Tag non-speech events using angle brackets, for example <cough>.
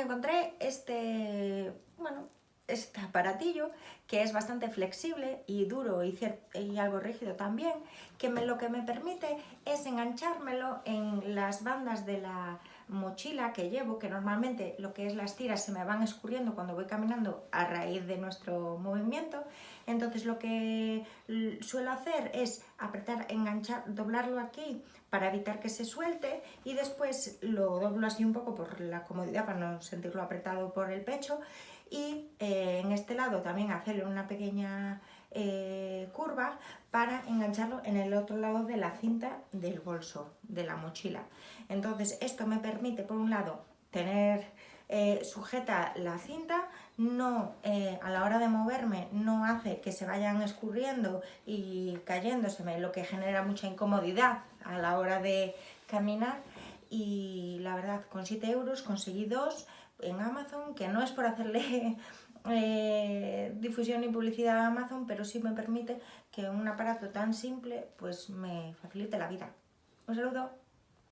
encontré este, bueno, este aparatillo que es bastante flexible y duro y, algo rígido también, que me, lo que me permite es enganchármelo en las bandas de la mochila que llevo, que normalmente lo que es las tiras se me van escurriendo cuando voy caminando a raíz de nuestro movimiento. Entonces lo que suelo hacer es apretar, enganchar, doblarlo aquí para evitar que se suelte y después lo doblo así un poco por la comodidad para no sentirlo apretado por el pecho y eh, en este lado también hacerle una pequeña eh, curva para engancharlo en el otro lado de la cinta del bolso, de la mochila. Entonces esto me permite por un lado tener eh, sujeta la cinta, no a la hora de moverme no hace que se vayan escurriendo y cayéndoseme, lo que genera mucha incomodidad a la hora de caminar y la verdad con 7 euros conseguí dos en Amazon, que no es por hacerle <laughs> eh, difusión y publicidad a Amazon, pero sí me permite que un aparato tan simple pues me facilite la vida. Un saludo.